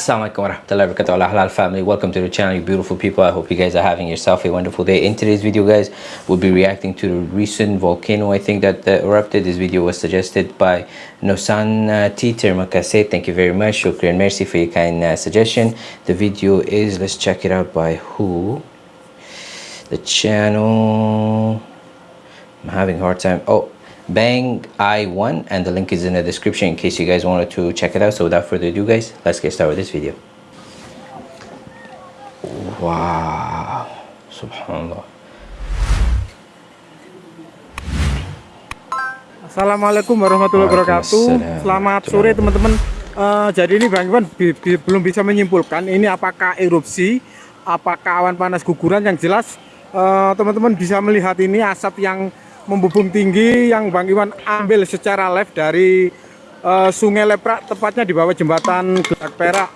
Assalamualaikum warahmatullahi halal family welcome to the channel you beautiful people. I hope you guys are having yourself a wonderful day. In today's video guys we'll be reacting to the recent volcano I think that uh, erupted. This video was suggested by Nosan uh, Makase. Thank you very much. Shukran mercy for your kind uh, suggestion. The video is let's check it out by who? The channel. I'm having a hard time. Oh Bang i1 and the link is in the description in case you guys wanted to check it out. So without further ado guys, let's get started with this video. Wow, subhanallah. Assalamualaikum warahmatullahi wabarakatuh. Selamat sore teman-teman. Uh, jadi ini Bang Iwan bi bi belum bisa menyimpulkan ini apakah erupsi, apakah awan panas guguran yang jelas eh, teman-teman uh, bisa melihat ini asap yang membubung tinggi yang Bang Iwan ambil secara live dari uh, Sungai Leprak tepatnya di bawah jembatan Gelak Perak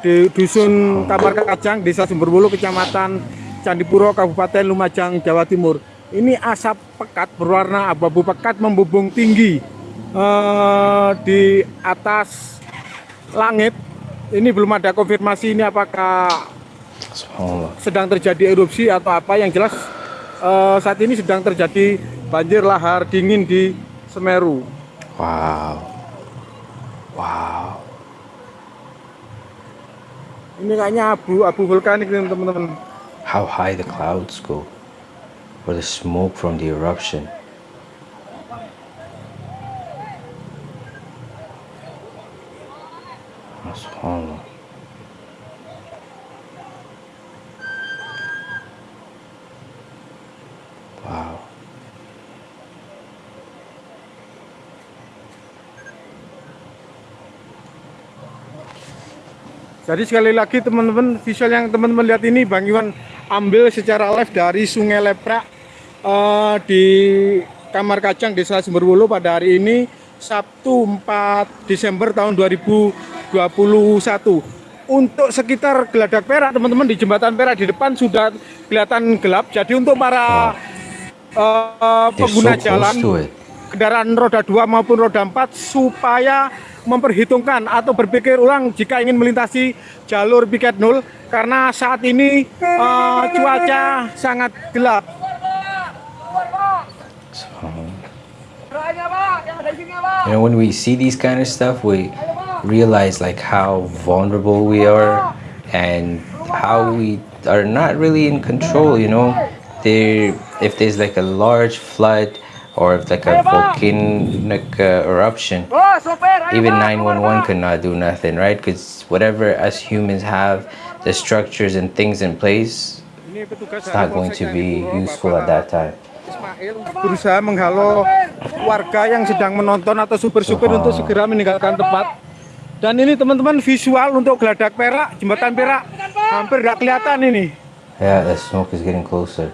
di Dusun Kamar Kacang Desa Sumberbulu Kecamatan Candipuro Kabupaten Lumajang Jawa Timur. Ini asap pekat berwarna abu-abu pekat membubung tinggi uh, di atas langit. Ini belum ada konfirmasi ini apakah sedang terjadi erupsi atau apa. Yang jelas uh, saat ini sedang terjadi banjir lahar dingin di Semeru. Wow. Wow. Ini kayaknya abu abu vulkanik nih teman-teman. How high the clouds go, or the smoke from the eruption. Subhanallah. Jadi sekali lagi teman-teman visual yang teman-teman lihat ini Bang Iwan ambil secara live dari Sungai Leprak uh, di Kamar Kacang Desa Sumberwulu pada hari ini Sabtu 4 Desember tahun 2021 untuk sekitar Geladak Perak teman-teman di jembatan Perak di depan sudah kelihatan gelap. Jadi untuk para uh, pengguna so jalan kendaraan roda 2 maupun roda 4 supaya memperhitungkan atau berpikir ulang jika ingin melintasi jalur piket nol karena saat ini uh, cuaca sangat gelap. You know, when we see these kind of stuff, we realize like how vulnerable we are and how we are not really in control. You know, there if there's like a large flood or if like a volcanic uh, eruption even 911 could not do nothing right? Because whatever us humans have the structures and things in place it's not going to be useful at that time. Berusaha menghalau warga yang sedang menonton atau super-super untuk segera meninggalkan tempat. Dan ini teman-teman visual untuk geladak perak jembatan perak. Hampir nggak kelihatan ini. Yeah the smoke is getting closer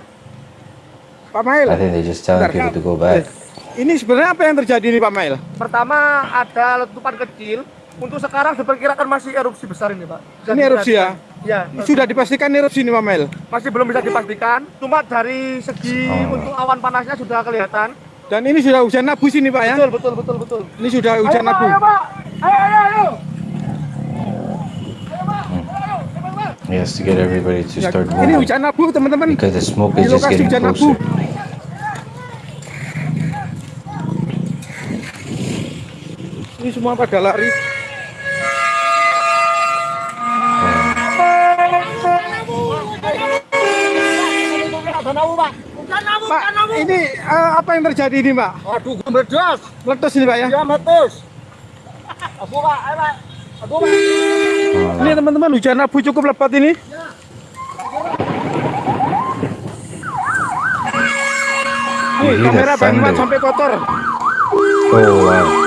Pak Mail. I think they just telling people to go back. Ini sebenarnya apa yang terjadi nih Pak Mail? Pertama ada letupan kecil. Untuk sekarang diperkirakan masih erupsi besar ini Pak. Bisa ini erupsi ya? Ya. Sudah dipastikan erupsi ini Pak Mail? Masih belum bisa dipastikan. Cuma dari segi oh. untuk awan panasnya sudah kelihatan. Dan ini sudah hujan abu sini Pak ya? Betul betul betul betul. Ini sudah hujan ayo, abu. Ayo Pak. Ayo ayo ayo. Yes, to get everybody to ya, start moving. Ini hujan abu teman-teman. Because the smoke is just getting closer. Abu. ini semua pada lari Pak, ini uh, apa yang terjadi ini, Pak? Aduh, meledos. Meledos ini, Pak ya? Ya, meledos. Abu, Pak. Ayo, Pak. Abu, Pak. Ini teman-teman hujan abu cukup lebat ini. Nih, kamera Bang sampai kotor. Oh, wow.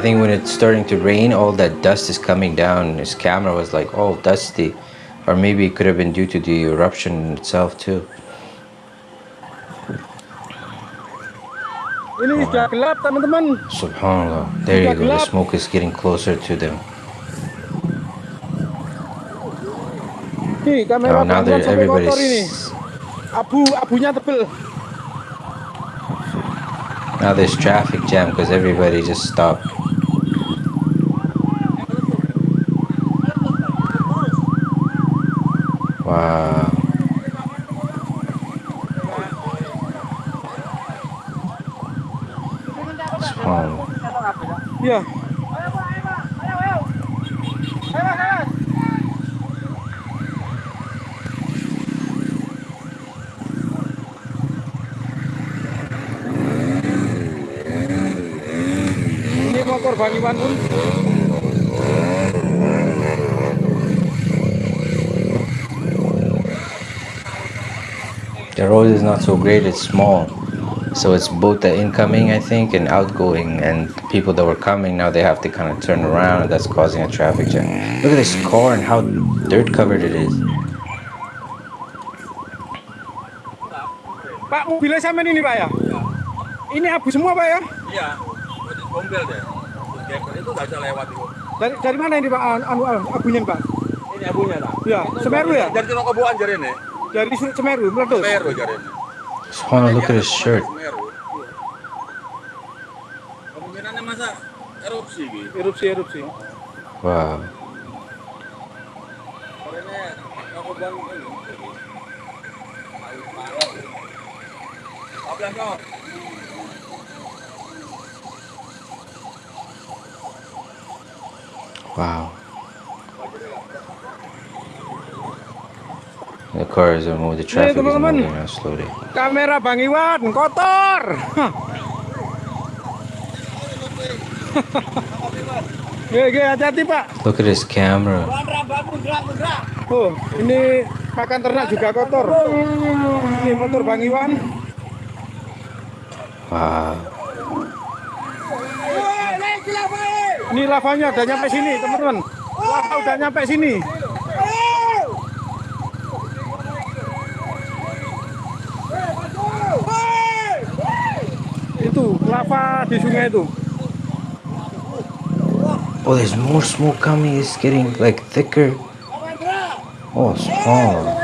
I think when it's starting to rain, all that dust is coming down. His camera was like all dusty. Or maybe it could have been due to the eruption itself too. Ini sudah gelap teman-teman. Subhanallah. There you go. The smoke is getting closer to them. Oh, now everybody's... Abunya tebel. Now there's traffic jam because everybody just stopped. Wow. Subhanallah. Iya. Ini motor Bang The road is not so great, it's small. So it's both the incoming, I think, and outgoing. And people that were coming, now they have to kind of turn around, and that's causing a traffic jam. Look at this car and how dirt covered it is. Pak mobilnya sama ini Pak ya? Ini abu semua Pak ya? Iya, itu gombel deh. Itu nggak bisa lewat itu. Dari dari mana ini Pak anu, anu abunya Pak? Ini abunya lah. Ya, Semeru ya? Jadi tino kebuan jari ini. Dari Semeru meletus. Semeru jari ini. Subhanallah, look at his shirt. Semeru. Kemungkinannya masa erupsi gitu. Erupsi erupsi. Wow. Karena kebuan ini. Ayo parah. Abang kau. Wow. The cars are moving, the traffic is teman-teman. moving now slowly. Kamera Bang Iwan kotor. Oke, hati-hati Pak. Look at his camera. Oh, ini pakan ternak juga kotor. Ini motor Bang Iwan. Wow. Ini lavanya udah nyampe sini, teman-teman. Lava udah nyampe sini. Itu lava di sungai itu. Oh, there's more smoke coming. It's getting like thicker. Oh, small. Oh.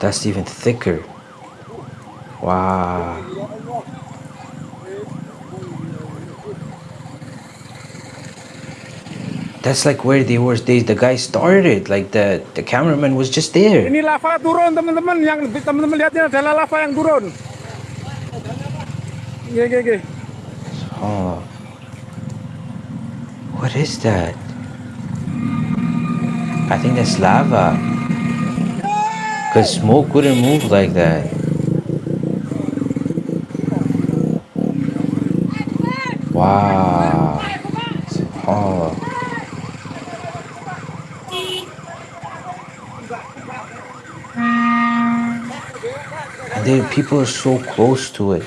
That's even thicker. Wow. That's like where they were. They, the guy started. Like the the cameraman was just there. Ini lava turun, teman-teman. Yang teman-teman lihat ini adalah lava yang turun. Oke, oke, oke. Oh. What is that? I think that's lava. Because smoke wouldn't move like that. Wow. Oh. People are so close to it.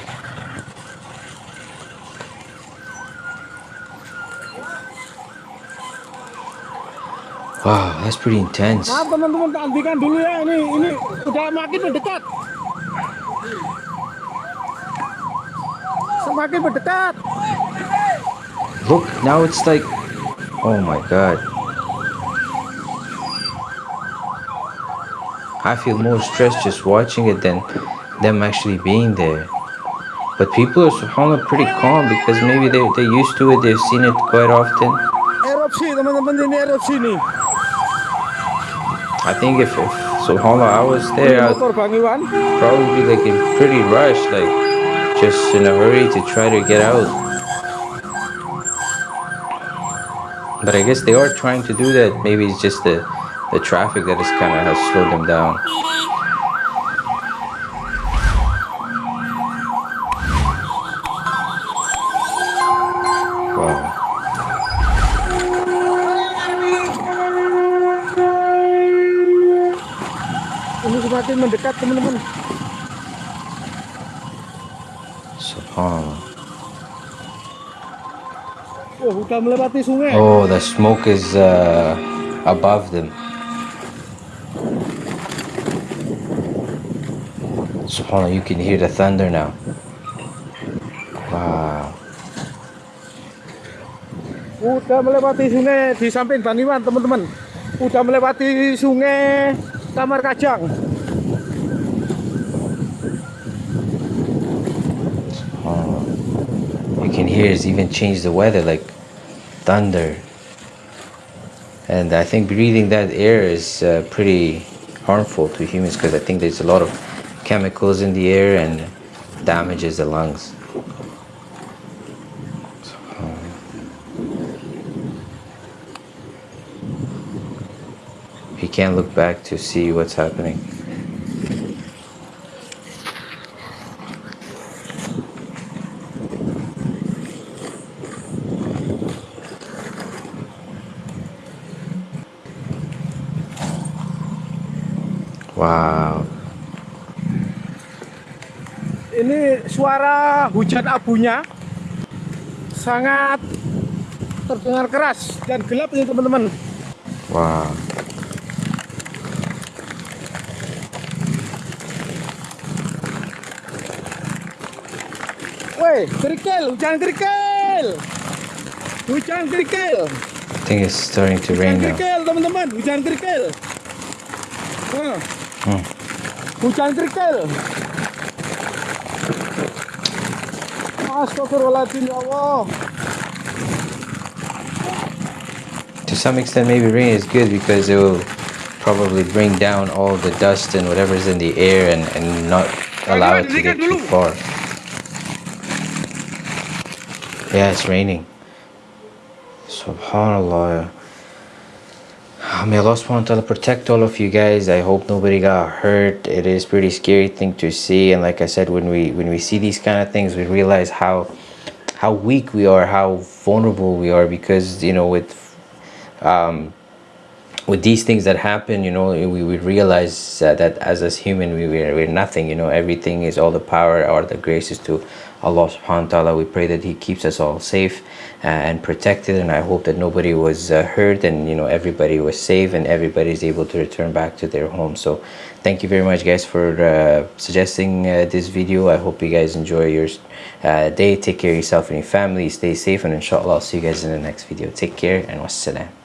Wow, that's pretty intense. Maaf teman-teman, dulu ya. Ini ini udah makin mendekat. Semakin mendekat. Look, now it's like, oh my god. I feel more stressed just watching it than them actually being there. But people are subhanAllah pretty calm because maybe they they're used to it, they've seen it quite often. I think if, if subhanAllah I was there, I'd probably be like in pretty rush, like just in a hurry to try to get out. But I guess they are trying to do that. Maybe it's just the the traffic that is kind of has slowed them down. Semakin mendekat teman-teman. Subhanallah. Oh, udah melewati sungai. Oh, the smoke is uh, above them. Subhanallah, you can hear the thunder now. Wow. Udah melewati sungai di samping Bang Iwan teman-teman. Udah melewati sungai Kamar Kajang. It's even change the weather like thunder. And I think breathing that air is uh, pretty harmful to humans because I think there's a lot of chemicals in the air and damages the lungs. You can't look back to see what's happening suara hujan abunya sangat terdengar keras dan gelap ini teman-teman. Wow. Woi, kerikil, hujan kerikil. Hujan kerikil. I think it's starting to Hujan rain now. kerikil, teman-teman. Hujan kerikil. Hmm. hujan kerikil. To some extent, maybe rain is good because it will probably bring down all the dust and whatever is in the air and, and not allow it to get too far. Yeah, it's raining. Subhanallah. May Allah subhanahu protect all of you guys. I hope nobody got hurt. It is pretty scary thing to see. And like I said, when we when we see these kind of things, we realize how how weak we are, how vulnerable we are because you know with um, with these things that happen, you know, we, we realize uh, that as as human, we, we're, we're nothing, you know, everything is all the power or the graces to Allah subhanahu wa ta'ala. We pray that He keeps us all safe uh, and protected, and I hope that nobody was uh, hurt and, you know, everybody was safe and everybody is able to return back to their home. So, thank you very much, guys, for uh, suggesting this video. I hope you guys enjoy your day. Take care of yourself and your family. Stay safe, and inshallah, I'll see you guys in the next video. Take care and wassalam.